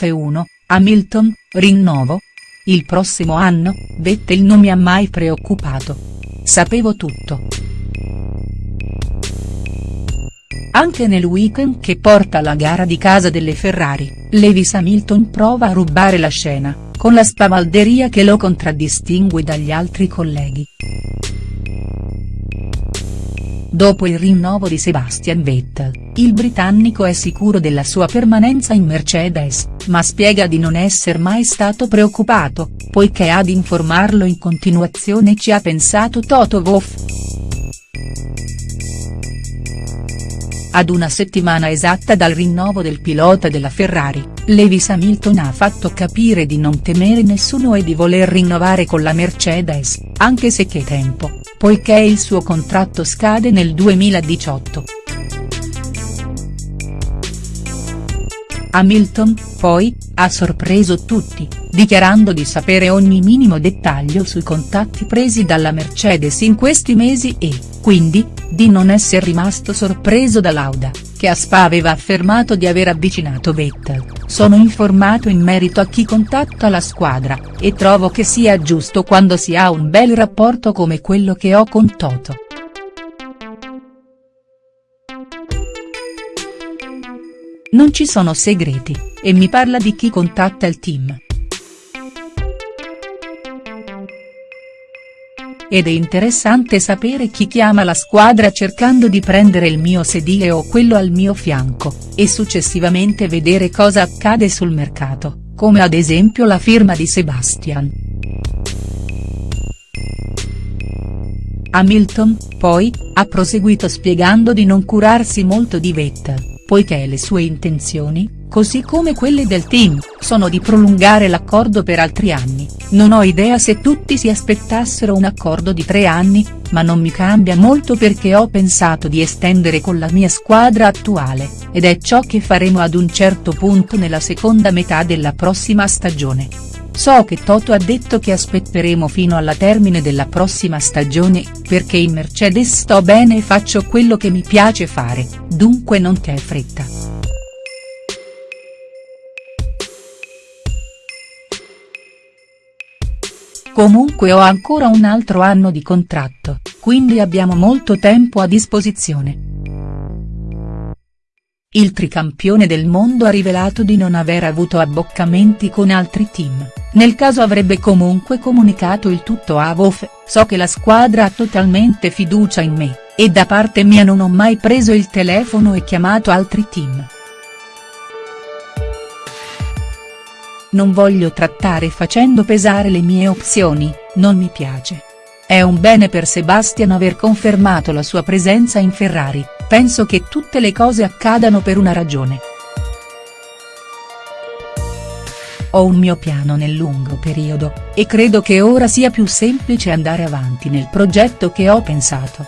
F1, Hamilton, rinnovo? Il prossimo anno, Vettel non mi ha mai preoccupato. Sapevo tutto. Anche nel weekend che porta alla gara di casa delle Ferrari, Lewis Hamilton prova a rubare la scena, con la spavalderia che lo contraddistingue dagli altri colleghi. Dopo il rinnovo di Sebastian Vettel, il britannico è sicuro della sua permanenza in Mercedes, ma spiega di non esser mai stato preoccupato, poiché ad informarlo in continuazione ci ha pensato Toto Wolff. Ad una settimana esatta dal rinnovo del pilota della Ferrari, Lewis Hamilton ha fatto capire di non temere nessuno e di voler rinnovare con la Mercedes, anche se che tempo, poiché il suo contratto scade nel 2018. Hamilton, poi, ha sorpreso tutti, dichiarando di sapere ogni minimo dettaglio sui contatti presi dalla Mercedes in questi mesi e, quindi, di non essere rimasto sorpreso da Lauda, che a Spa aveva affermato di aver avvicinato Vettel, sono informato in merito a chi contatta la squadra, e trovo che sia giusto quando si ha un bel rapporto come quello che ho con Toto. Non ci sono segreti, e mi parla di chi contatta il team. Ed è interessante sapere chi chiama la squadra cercando di prendere il mio sedile o quello al mio fianco, e successivamente vedere cosa accade sul mercato, come ad esempio la firma di Sebastian. Hamilton, poi, ha proseguito spiegando di non curarsi molto di Vettel poiché le sue intenzioni, così come quelle del team, sono di prolungare l'accordo per altri anni, non ho idea se tutti si aspettassero un accordo di tre anni, ma non mi cambia molto perché ho pensato di estendere con la mia squadra attuale, ed è ciò che faremo ad un certo punto nella seconda metà della prossima stagione. So che Toto ha detto che aspetteremo fino alla termine della prossima stagione, perché in Mercedes sto bene e faccio quello che mi piace fare, dunque non c'è fretta. Comunque ho ancora un altro anno di contratto, quindi abbiamo molto tempo a disposizione. Il tricampione del mondo ha rivelato di non aver avuto abboccamenti con altri team, nel caso avrebbe comunque comunicato il tutto a Wolf, so che la squadra ha totalmente fiducia in me, e da parte mia non ho mai preso il telefono e chiamato altri team. Non voglio trattare facendo pesare le mie opzioni, non mi piace. È un bene per Sebastian aver confermato la sua presenza in Ferrari, penso che tutte le cose accadano per una ragione. Ho un mio piano nel lungo periodo, e credo che ora sia più semplice andare avanti nel progetto che ho pensato.